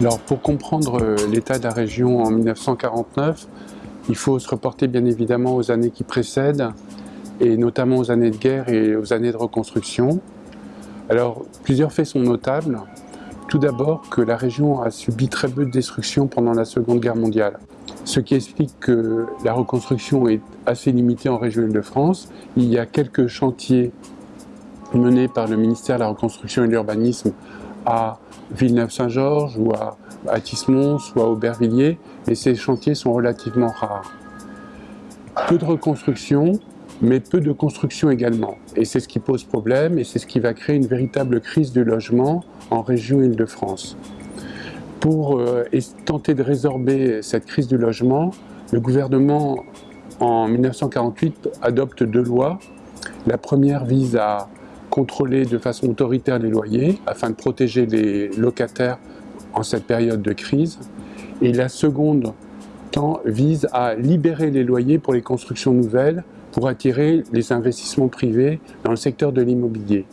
Alors pour comprendre euh, l'état de la région en 1949, il faut se reporter bien évidemment aux années qui précèdent et notamment aux années de guerre et aux années de reconstruction. Alors plusieurs faits sont notables. Tout d'abord que la région a subi très peu de destruction pendant la Seconde Guerre mondiale, ce qui explique que la reconstruction est assez limitée en région Île-de-France. Il y a quelques chantiers menés par le ministère de la Reconstruction et de l'Urbanisme à Villeneuve-Saint-Georges ou à, à ou à Aubervilliers, mais ces chantiers sont relativement rares. Peu de reconstruction, mais peu de construction également. Et c'est ce qui pose problème et c'est ce qui va créer une véritable crise du logement en région Île-de-France. Pour euh, tenter de résorber cette crise du logement, le gouvernement en 1948 adopte deux lois. La première vise à contrôler de façon autoritaire les loyers afin de protéger les locataires en cette période de crise. Et la seconde vise à libérer les loyers pour les constructions nouvelles pour attirer les investissements privés dans le secteur de l'immobilier.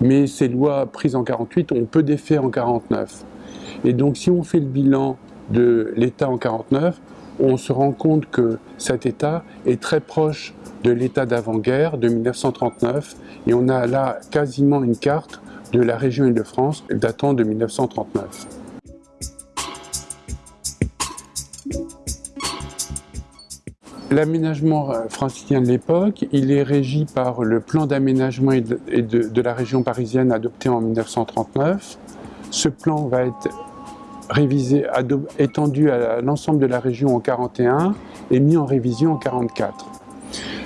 Mais ces lois prises en 48 ont peu d'effet en 49. Et donc si on fait le bilan de l'État en 49, on se rend compte que cet État est très proche de l'état d'avant-guerre de 1939 et on a là quasiment une carte de la région Île-de-France datant de 1939. L'aménagement euh, francilien de l'époque, il est régi par le plan d'aménagement de, de, la région parisienne adopté en 1939. Ce plan va être révisé, étendu à l'ensemble de la région en 1941 et mis en révision en 1944.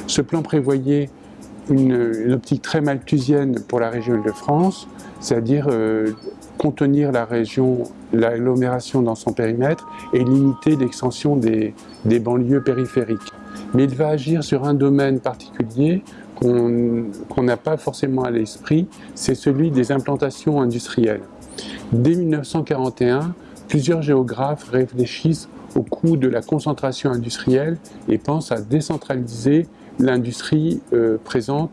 Ce plan prévoyait une, optique très malthusienne pour la région Île-de-France, c'est-à-dire euh, contenir la région, l'agglomération dans son périmètre et limiter l'extension des, banlieues périphériques. Mais il va agir sur un domaine particulier qu'on n'a pas forcément à l'esprit, c'est celui des implantations industrielles. Dès 1941, plusieurs géographes réfléchissent au coût de la concentration industrielle et pensent à décentraliser l'industrie euh, présente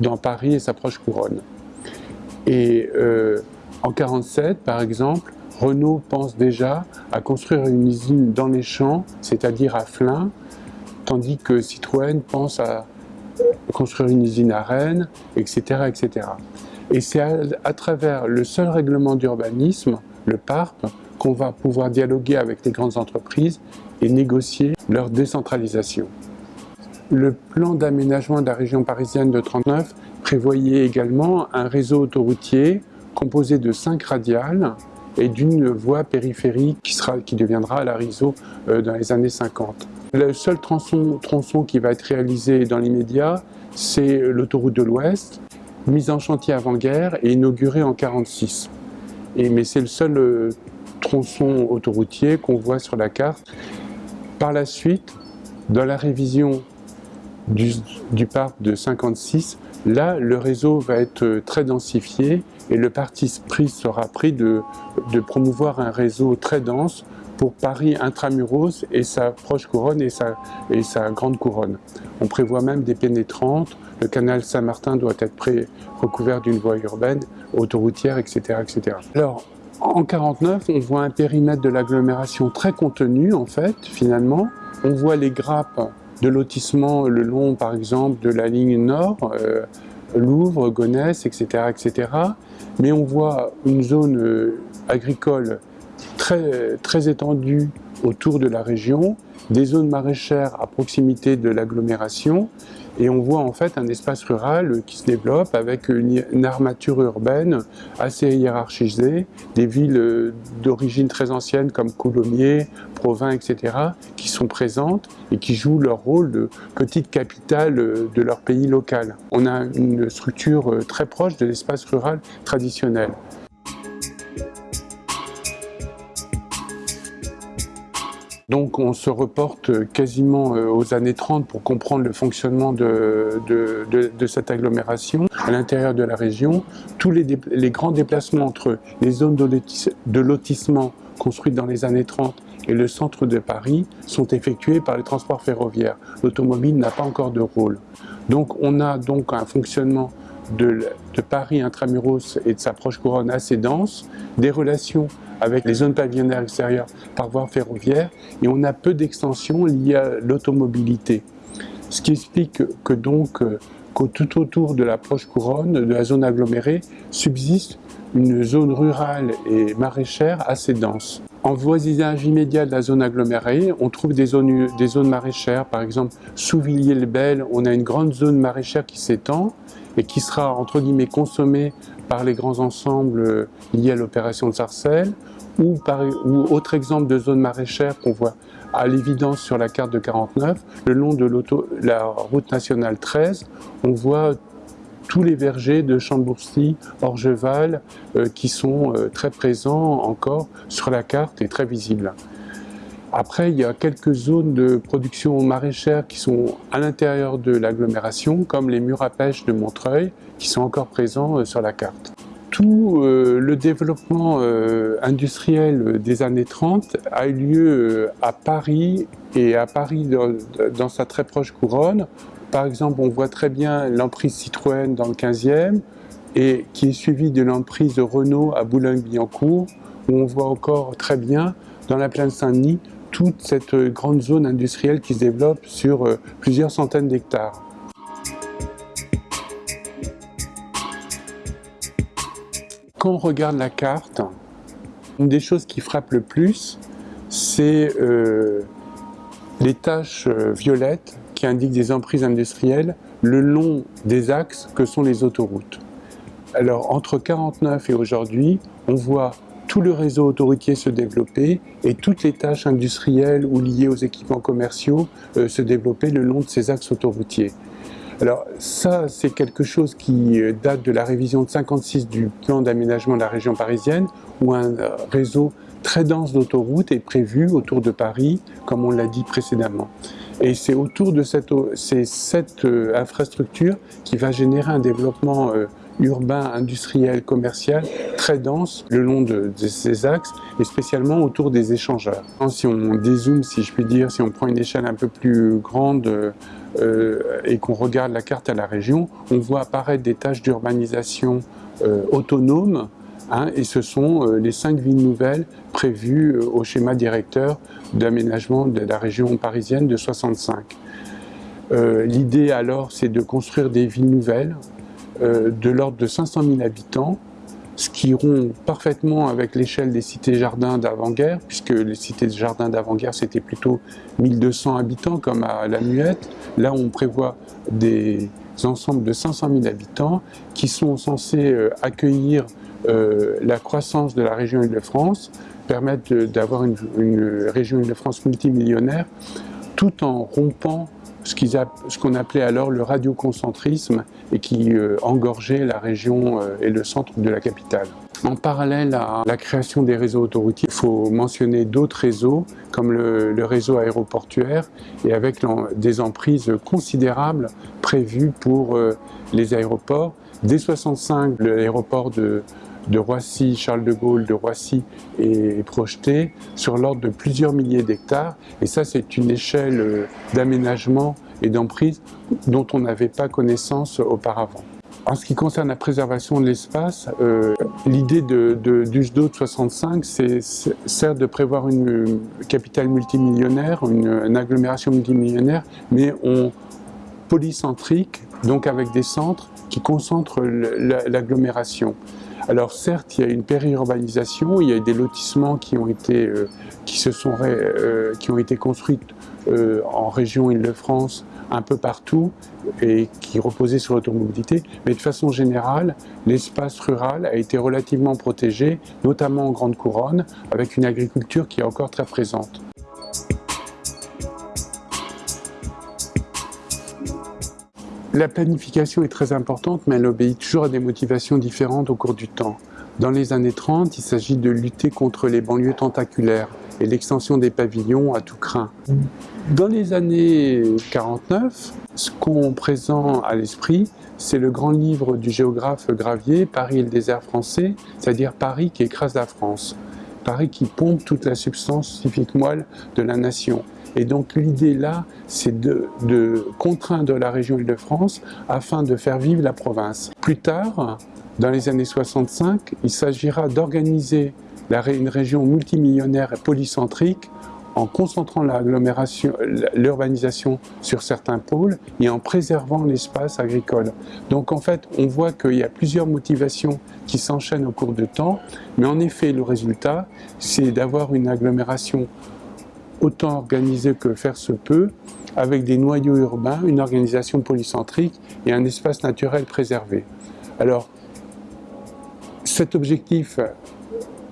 dans Paris et sa proche couronne. Et euh, en 1947, par exemple, Renault pense déjà à construire une usine dans les champs, c'est-à-dire à Flins, tandis que Citroën pense à construire une usine à Rennes, etc. etc. Et c'est à, travers le seul règlement d'urbanisme, le PARP, qu'on va pouvoir dialoguer avec les grandes entreprises et négocier leur décentralisation. Le plan d'aménagement de la région parisienne de 39 prévoyait également un réseau autoroutier composé de cinq radiales et d'une voie périphérique qui, sera, qui deviendra la réseau euh, dans les années 50. Le seul tronçon, tronçon qui va être réalisé dans l'immédiat, c'est l'autoroute de l'Ouest, mise en chantier avant-guerre et inaugurée en 1946. mais c'est le seul euh, tronçon autoroutier qu'on voit sur la carte. Par la suite, dans la révision du, parc de 56, là, le réseau va être très densifié et le parti pris sera pris de, promouvoir un réseau très dense pour Paris intramuros et sa proche couronne et sa, grande couronne. On prévoit même des pénétrantes, le canal Saint-Martin doit être recouvert d'une voie urbaine, autoroutière, etc. etc. Alors, en 49, on voit un périmètre de l'agglomération très contenu, en fait, finalement. On voit les grappes de lotissement le long, par exemple, de la ligne nord, euh, Louvre, Gonesse, etc., etc. Mais on voit une zone euh, agricole très, très étendue autour de la région, des zones maraîchères à proximité de l'agglomération, et on voit en fait un espace rural qui se développe avec une, armature urbaine assez hiérarchisée, des villes euh, d'origine très ancienne comme Coulommiers, Provins, etc., qui sont présentes et qui jouent leur rôle de petite capitale euh, de leur pays local. On a une structure euh, très proche de l'espace rural traditionnel. Donc on se reporte quasiment euh, aux années 30 pour comprendre le fonctionnement de, cette agglomération à l'intérieur de la région. Tous les, grands déplacements entre les zones de lotissement construites dans les années 30 et le centre de Paris sont effectués par les transports ferroviaires. L'automobile n'a pas encore de rôle. Donc on a donc un fonctionnement de, Paris intramuros et de sa proche couronne assez dense, des relations avec les zones pavillonnaires extérieures par voie ferroviaire, et on a peu d'extensions liées à l'automobilité. Ce qui explique que donc euh, tout autour de la proche couronne, de la zone agglomérée, subsiste une zone rurale et maraîchère assez dense. En voisinage immédiat de la zone agglomérée, on trouve des zones, des zones maraîchères. Par exemple, sous Villiers-le-Bel, on a une grande zone maraîchère qui s'étend et qui sera, entre guillemets, consommée par les grands ensembles liés à l'opération de Sarcelles. Ou, par, ou autre exemple de zone maraîchère qu'on voit à l'évidence sur la carte de 49, le long de la route nationale 13, on voit tous les vergers de Chambourcy, Orgeval, euh, qui sont euh, très présents encore sur la carte et très visibles. Après, il y a quelques zones de production maraîchère qui sont à l'intérieur de l'agglomération, comme les murs à pêche de Montreuil, qui sont encore présents euh, sur la carte. Tout le développement industriel des années 30 a eu lieu à Paris et à Paris dans sa très proche couronne, par exemple, on voit très bien l'emprise Citroën dans le 15e, et qui est suivie de l'emprise Renault à Boulogne-Billancourt, où on voit encore très bien, dans la plaine Saint-Denis, toute cette grande zone industrielle qui se développe sur euh, plusieurs centaines d'hectares. Quand on regarde la carte, une des choses qui frappe le plus, c'est euh, les taches euh, violettes qui indiquent des emprises industrielles le long des axes que sont les autoroutes. Alors entre 49 et aujourd'hui, on voit tout le réseau autoroutier se développer et toutes les tâches industrielles ou liées aux équipements commerciaux euh, se développer le long de ces axes autoroutiers. Alors ça, c'est quelque chose qui euh, date de la révision de 56 du plan d'aménagement de la région parisienne, où un réseau très dense d'autoroutes est prévu autour de Paris, comme on l'a dit précédemment. Et c'est autour de cette, cette euh, infrastructure qui va générer un développement euh, urbain, industriel, commercial très dense le long de, ces axes et spécialement autour des échangeurs. Si on dézoome, si je puis dire, si on prend une échelle un peu plus grande euh, et qu'on regarde la carte à la région, on voit apparaître des tâches d'urbanisation autonomes Hein, et ce sont euh, les cinq villes nouvelles prévues euh, au schéma directeur d'aménagement de la région parisienne de 65. Euh, l'idée alors, c'est de construire des villes nouvelles de l'ordre de 500 000 habitants, ce qui rompt parfaitement avec l'échelle des cités-jardins d'avant-guerre, puisque les cités-jardins d'avant-guerre, c'était plutôt 1200 habitants, comme à la Muette. Là, on prévoit des ensembles de 500 000 habitants qui sont censés accueillir euh, la croissance de la région Île-de-France, permettre d'avoir une, région Île-de-France multimillionnaire, tout en rompant ce qu'on appelait alors le radioconcentrisme et qui euh, engorgeait la région euh, et le centre de la capitale. En parallèle à la création des réseaux autoroutiers, il faut mentionner d'autres réseaux comme le, réseau aéroportuaire et avec des emprises considérables prévues pour les aéroports. Dès 65, l'aéroport de, de Roissy, Charles de Gaulle de Roissy est projeté sur l'ordre de plusieurs milliers d'hectares. Et ça, c'est une échelle euh, d'aménagement et d'emprise dont on n'avait pas connaissance auparavant. En ce qui concerne la préservation de l'espace, euh, l'idée de, de, du SDO de 65, c'est certes de prévoir une capitale multimillionnaire, une, agglomération multimillionnaire, mais polycentrique, donc avec des centres qui concentrent l'agglomération. Alors certes, il y a une périurbanisation, il y a des lotissements qui ont été, construits en région Île-de-France un peu partout et qui reposaient sur l'automobilité, mais de façon générale, l'espace rural a été relativement protégé, notamment en Grande Couronne, avec une agriculture qui est encore très présente. La planification est très importante, mais elle obéit toujours à des motivations différentes au cours du temps. Dans les années 30, il s'agit de lutter contre les banlieues tentaculaires et l'extension des pavillons à tout craint. Dans les années 49, ce qu'on présente à l'esprit, c'est le grand livre du géographe Gravier, Paris et le désert français, c'est-à-dire Paris qui écrase la France. Paraît qu'il pompe toute la substance scientifique moelle de la nation. Et donc l'idée là, c'est de, de, contraindre la région Île-de-France afin de faire vivre la province. Plus tard, dans les années 65, il s'agira d'organiser une région multimillionnaire et polycentrique en concentrant l'urbanisation sur certains pôles et en préservant l'espace agricole. Donc en fait, on voit qu'il y a plusieurs motivations qui s'enchaînent au cours du temps, mais en effet, le résultat, c'est d'avoir une agglomération autant organisée que faire se peut, avec des noyaux urbains, une organisation polycentrique et un espace naturel préservé. Alors, cet objectif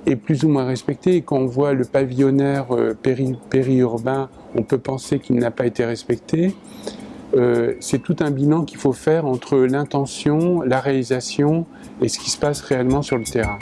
est plus ou moins respecté. Et quand on voit le pavillonnaire euh, périurbain, on peut penser qu'il n'a pas été respecté. Euh, c'est tout un bilan qu'il faut faire entre l'intention, la réalisation et ce qui se passe réellement sur le terrain.